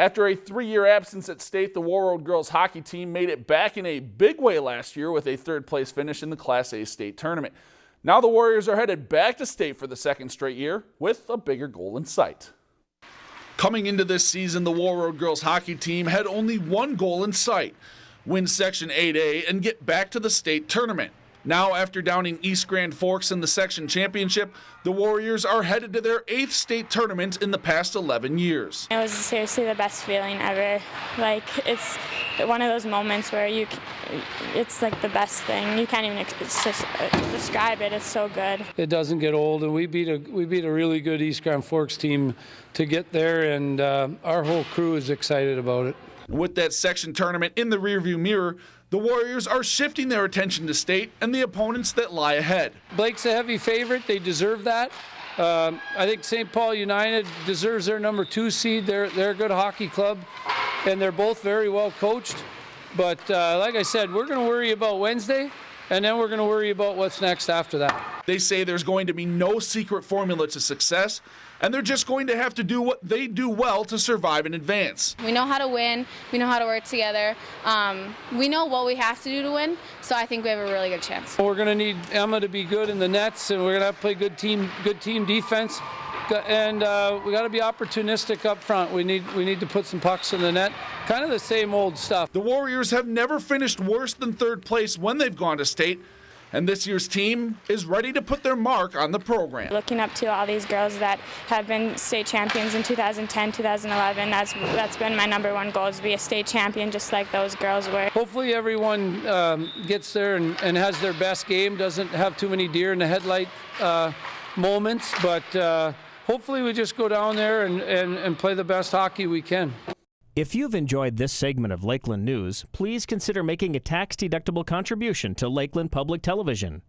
After a three-year absence at state, the Warroad girls hockey team made it back in a big way last year with a third place finish in the Class A state tournament. Now the Warriors are headed back to state for the second straight year with a bigger goal in sight. Coming into this season, the Warroad girls hockey team had only one goal in sight, win Section 8A and get back to the state tournament. Now, after downing East Grand Forks in the section championship, the Warriors are headed to their eighth state tournament in the past 11 years. It was seriously the best feeling ever. Like, it's one of those moments where you, it's like the best thing. You can't even just describe it. It's so good. It doesn't get old, and we beat a we beat a really good East Grand Forks team to get there, and uh, our whole crew is excited about it. With that section tournament in the rearview mirror, the Warriors are shifting their attention to state and the opponents that lie ahead. Blake's a heavy favorite. They deserve that. Um, I think St. Paul United deserves their number two seed. They're, they're a good hockey club, and they're both very well coached. But uh, like I said, we're going to worry about Wednesday, and then we're going to worry about what's next after that. They say there's going to be no secret formula to success and they're just going to have to do what they do well to survive and advance. We know how to win, we know how to work together, um, we know what we have to do to win, so I think we have a really good chance. We're going to need Emma to be good in the nets, and we're going to have to play good team, good team defense and uh, we got to be opportunistic up front. We need we need to put some pucks in the net. Kind of the same old stuff. The Warriors have never finished worse than third place when they've gone to state and this year's team is ready to put their mark on the program. Looking up to all these girls that have been state champions in 2010, 2011, that's that's been my number one goal is to be a state champion just like those girls were. Hopefully everyone um, gets there and, and, has their best game, doesn't have too many deer in the headlight uh, moments, but uh, hopefully we just go down there and, and, and play the best hockey we can. If you've enjoyed this segment of Lakeland News, please consider making a tax-deductible contribution to Lakeland Public Television.